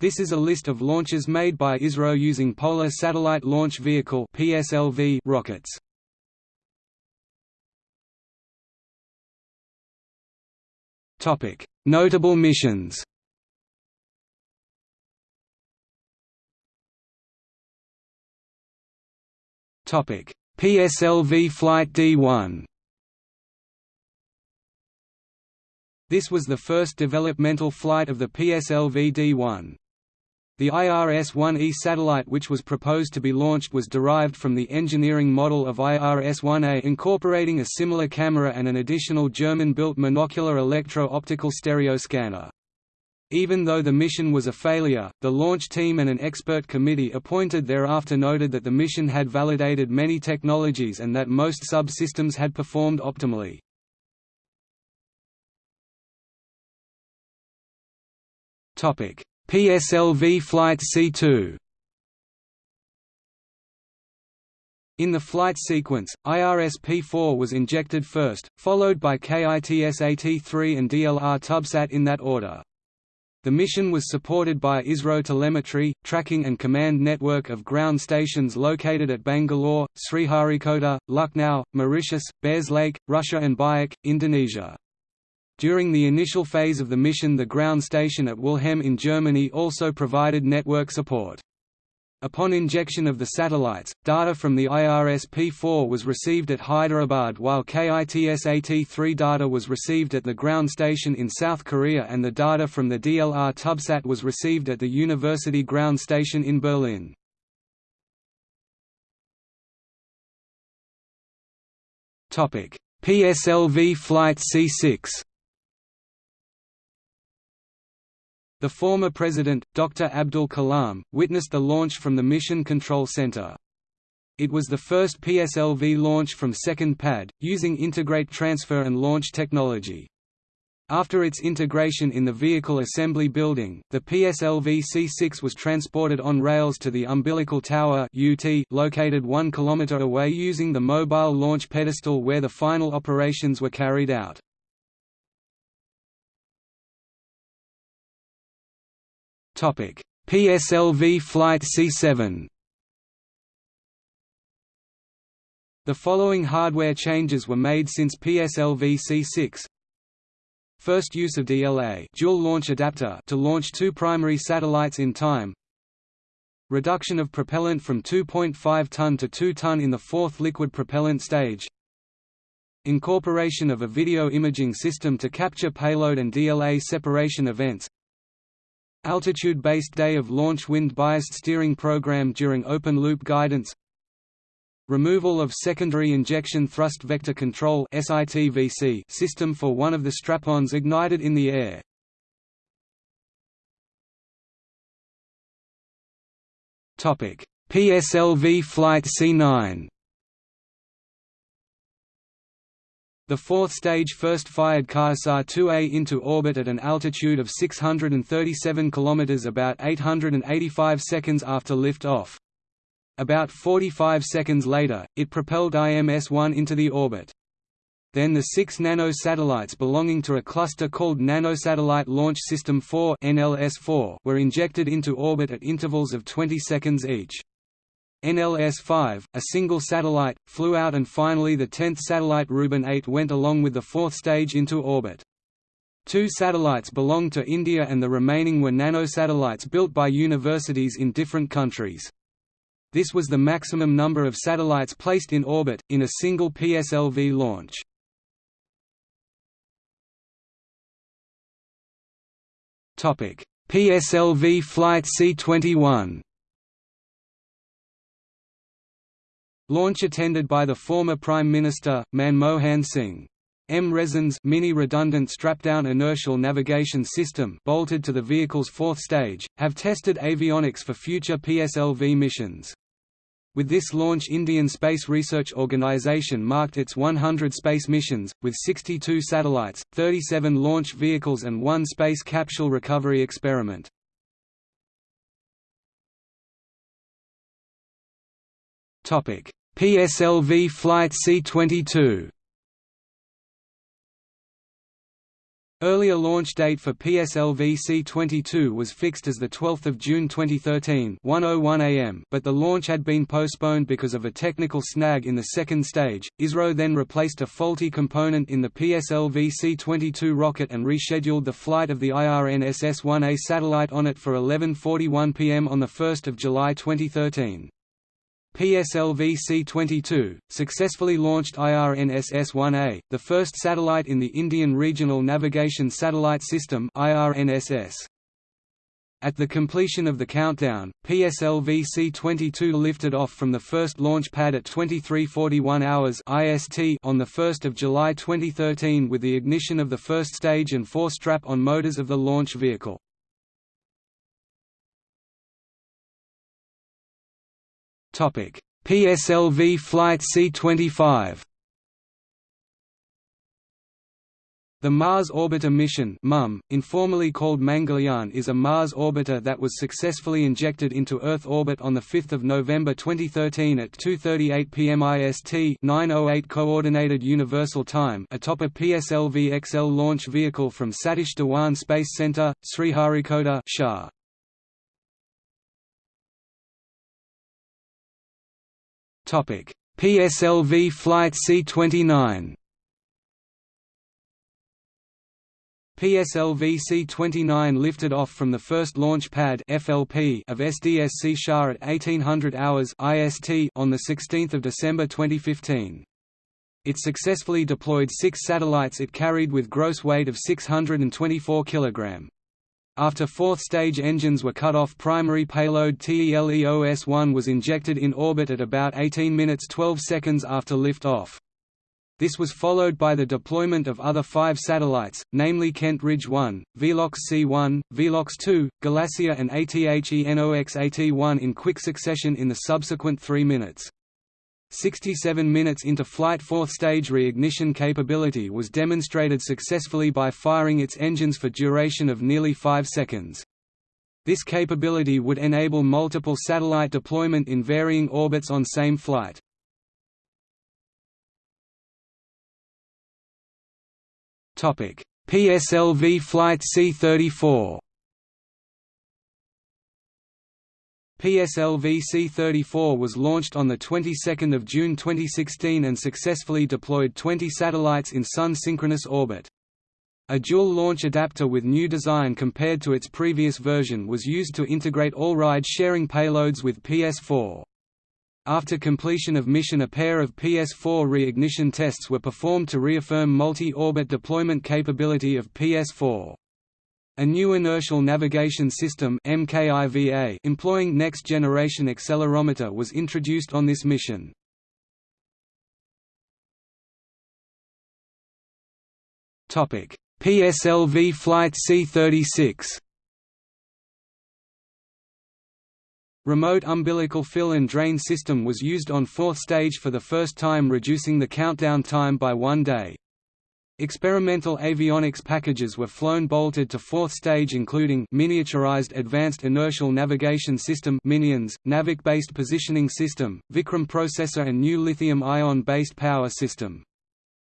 This is a list of launches made by ISRO using Polar Satellite Launch Vehicle (PSLV) rockets. Topic: Notable missions. Topic: PSLV Flight D1. This was the first developmental flight of the PSLV D1. The IRS-1E satellite which was proposed to be launched was derived from the engineering model of IRS-1A incorporating a similar camera and an additional German-built monocular electro-optical stereo scanner. Even though the mission was a failure, the launch team and an expert committee appointed thereafter noted that the mission had validated many technologies and that most subsystems had performed optimally. Topic: PSLV Flight C2 In the flight sequence, IRS-P4 was injected first, followed by KITSAT-3 and DLR Tubsat in that order. The mission was supported by ISRO telemetry, tracking and command network of ground stations located at Bangalore, Sriharikota, Lucknow, Mauritius, Bear Lakes, Russia and Biak, Indonesia. During the initial phase of the mission the ground station at Weilheim in Germany also provided network support. Upon injection of the satellites, data from the IRS-P4 was received at Hyderabad while KITSAT-3 data was received at the ground station in South Korea and the data from the DLR Tubsat was received at the University ground station in Berlin. PSLV Flight C6 The former president, Dr. Abdul Kalam, witnessed the launch from the Mission Control Center. It was the first PSLV launch from second pad, using integrate transfer and launch technology. After its integration in the Vehicle Assembly Building, the PSLV C6 was transported on rails to the Umbilical Tower UT located 1 km away using the mobile launch pedestal where the final operations were carried out. PSLV Flight C7 The following hardware changes were made since PSLV C6 First use of DLA dual launch adapter to launch two primary satellites in time. Reduction of propellant from 2.5 ton to 2 ton in the fourth liquid propellant stage. Incorporation of a video imaging system to capture payload and DLA separation events Altitude-based day of launch wind-biased steering program during open-loop guidance Removal of secondary injection thrust vector control system for one of the strap-ons ignited in the air. PSLV Flight C9 The fourth stage first fired KSAR-2A into orbit at an altitude of 637 km about 885 seconds after lift-off. About 45 seconds later, it propelled IMS-1 into the orbit. Then the six nano-satellites belonging to a cluster called Nanosatellite Launch System 4 were injected into orbit at intervals of 20 seconds each. NLS-5, a single satellite, flew out and finally the 10th satellite Rubin 8 went along with the fourth stage into orbit. Two satellites belonged to India and the remaining were nanosatellites built by universities in different countries. This was the maximum number of satellites placed in orbit, in a single PSLV launch. PSLV Flight C-21 Launch attended by the former Prime Minister, Manmohan Singh. MiRINS mini-redundant strap-down inertial navigation system bolted to the vehicle's fourth stage, have tested avionics for future PSLV missions. With this launch Indian Space Research Organisation marked its 100 space missions, with 62 satellites, 37 launch vehicles and one space capsule recovery experiment. PSLV Flight C-22 Earlier launch date for PSLV C-22 was fixed as 12 June 2013 1:01 am, but the launch had been postponed because of a technical snag in the second stage. ISRO then replaced a faulty component in the PSLV C-22 rocket and rescheduled the flight of the IRNSS-1A satellite on it for 11:41 p.m. on the 1st of July 2013. PSLV C-22, successfully launched IRNSS-1A, the first satellite in the Indian Regional Navigation Satellite System IRNSS. At the completion of the countdown, PSLV C-22 lifted off from the first launch pad at 23:41 hours IST on the 1st of July 2013 with the ignition of the first stage and four strap-on motors of the launch vehicle. PSLV Flight C-25. The Mars Orbiter mission MOM, informally called Mangalyaan is a Mars orbiter that was successfully injected into Earth orbit on 5 November 2013 at 2.38 pm IST 908 Coordinated Universal Time atop a PSLV-XL launch vehicle from Satish Dhawan Space Center, Sriharikota SHAR. PSLV Flight C-29 PSLV C-29 lifted off from the first launch pad FLP of SDSC SHAR at 1800 hours IST on 16 December 2015. It successfully deployed six satellites it carried with gross weight of 624 kg. After fourth-stage engines were cut off primary payload TELEOS-1 was injected in orbit at about 18 minutes 12 seconds after lift-off. This was followed by the deployment of other five satellites, namely Kent Ridge 1, Velox C1, Velox 2, Galassia and Athenoxat-1 in quick succession in the subsequent three minutes. 67 minutes into flight fourth stage reignition capability was demonstrated successfully by firing its engines for duration of nearly 5 seconds. This capability would enable multiple satellite deployment in varying orbits on same flight. PSLV Flight C-34 PSLV C-34 was launched on the 22nd of June 2016 and successfully deployed 20 satellites in Sun-synchronous orbit. A dual launch adapter with new design compared to its previous version was used to integrate all ride-sharing payloads with PS4. After completion of mission a pair of PS4 reignition tests were performed to reaffirm multi-orbit deployment capability of PS4. A new inertial navigation system employing next-generation accelerometer was introduced on this mission. PSLV Flight C-36 Remote umbilical fill and drain system was used on fourth stage for the first time reducing the countdown time by one day. Experimental avionics packages were flown bolted to fourth stage including miniaturized Advanced Inertial Navigation System MINIONS, NAVIC-based positioning system, Vikram processor and new lithium-ion-based power system.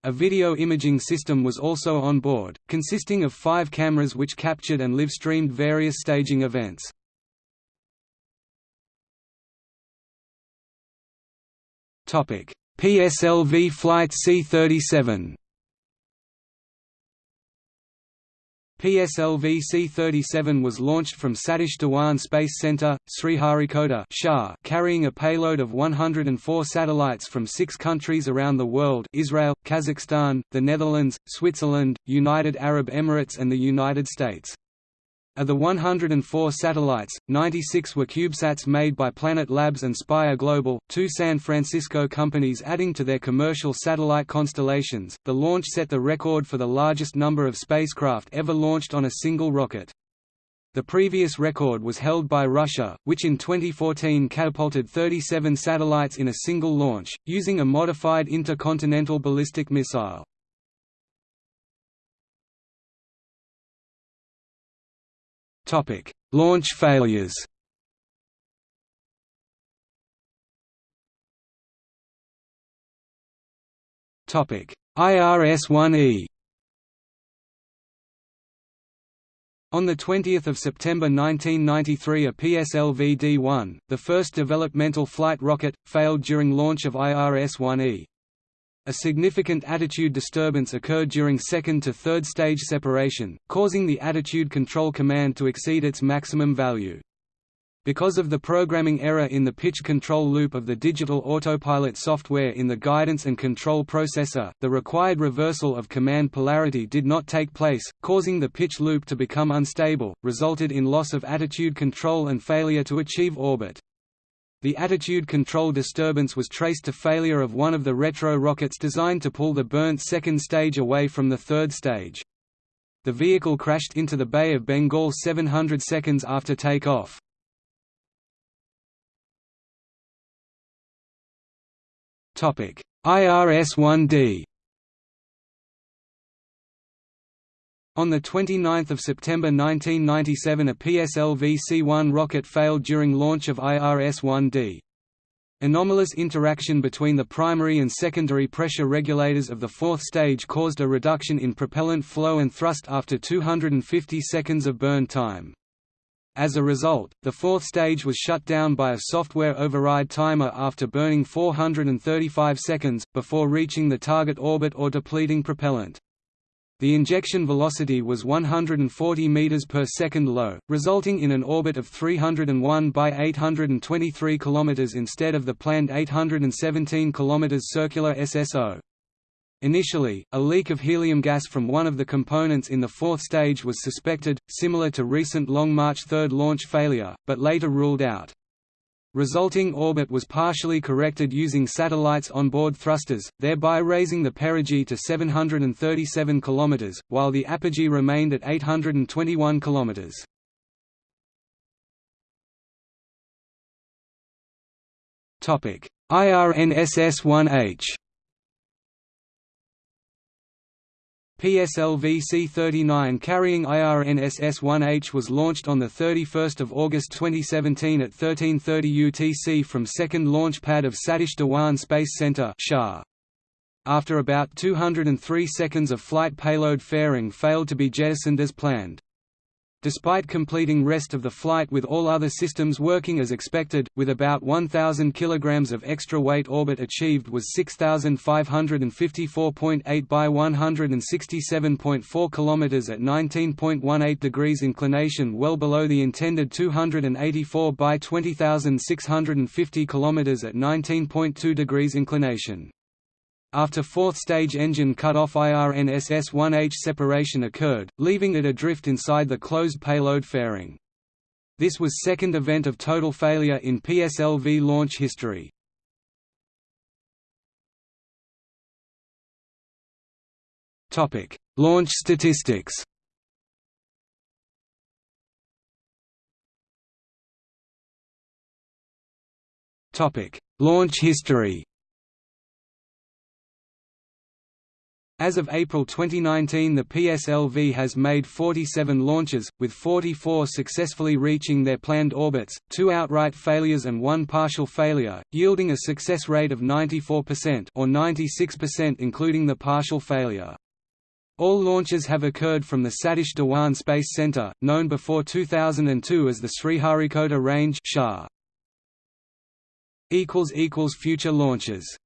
A video imaging system was also on board, consisting of five cameras which captured and live-streamed various staging events. PSLV Flight C-37 PSLV C-37 was launched from Satish Dhawan Space Center, Sriharikota carrying a payload of 104 satellites from six countries around the world Israel, Kazakhstan, the Netherlands, Switzerland, United Arab Emirates and the United States. Of the 104 satellites, 96 were CubeSats made by Planet Labs and Spire Global, two San Francisco companies adding to their commercial satellite constellations. The launch set the record for the largest number of spacecraft ever launched on a single rocket. The previous record was held by Russia, which in 2014 catapulted 37 satellites in a single launch, using a modified intercontinental ballistic missile. Topic: Launch failures. Topic: IRS-1E On 20 September 1993 a PSLV-D1, the first developmental flight rocket, failed during launch of IRS-1E. A significant attitude disturbance occurred during second to third stage separation, causing the attitude control command to exceed its maximum value. Because of the programming error in the pitch control loop of the digital autopilot software in the guidance and control processor, the required reversal of command polarity did not take place, causing the pitch loop to become unstable, resulted in loss of attitude control and failure to achieve orbit. The attitude control disturbance was traced to failure of one of the retro rockets designed to pull the burnt second stage away from the third stage. The vehicle crashed into the Bay of Bengal 700 seconds after takeoff. IRS-1D On 29 September 1997 a PSLV C-1 rocket failed during launch of IRS-1D. Anomalous interaction between the primary and secondary pressure regulators of the fourth stage caused a reduction in propellant flow and thrust after 250 seconds of burn time. As a result, the fourth stage was shut down by a software override timer after burning 435 seconds, before reaching the target orbit or depleting propellant. The injection velocity was 140 meters per second low, resulting in an orbit of 301 by 823 kilometers instead of the planned 817 kilometers circular SSO. Initially, a leak of helium gas from one of the components in the fourth stage was suspected, similar to recent Long March 3 launch failure, but later ruled out. Resulting orbit was partially corrected using satellites onboard thrusters, thereby raising the perigee to 737 km, while the apogee remained at 821 km. IRNSS-1H PSLV C-39 carrying IRNSS-1H was launched on 31 August 2017 at 1330 UTC from second launch pad of Satish Dhawan Space Center After about 203 seconds of flight payload fairing failed to be jettisoned as planned. Despite completing rest of the flight with all other systems working as expected, with about 1,000 kg of extra weight orbit achieved was 6,554.8 by 167.4 km at 19.18 degrees inclination well below the intended 284 by 20,650 km at 19.2 degrees inclination. After fourth stage engine cut-off IRNSS-1H separation occurred, leaving it adrift inside the closed payload fairing. This was second event of total failure in PSLV launch history. launch statistics Launch history As of April 2019 the PSLV has made 47 launches, with 44 successfully reaching their planned orbits, two outright failures and one partial failure, yielding a success rate of 94% or 96% including the partial failure. All launches have occurred from the Satish Dhawan Space Center, known before 2002 as the Sriharikota Range Future launches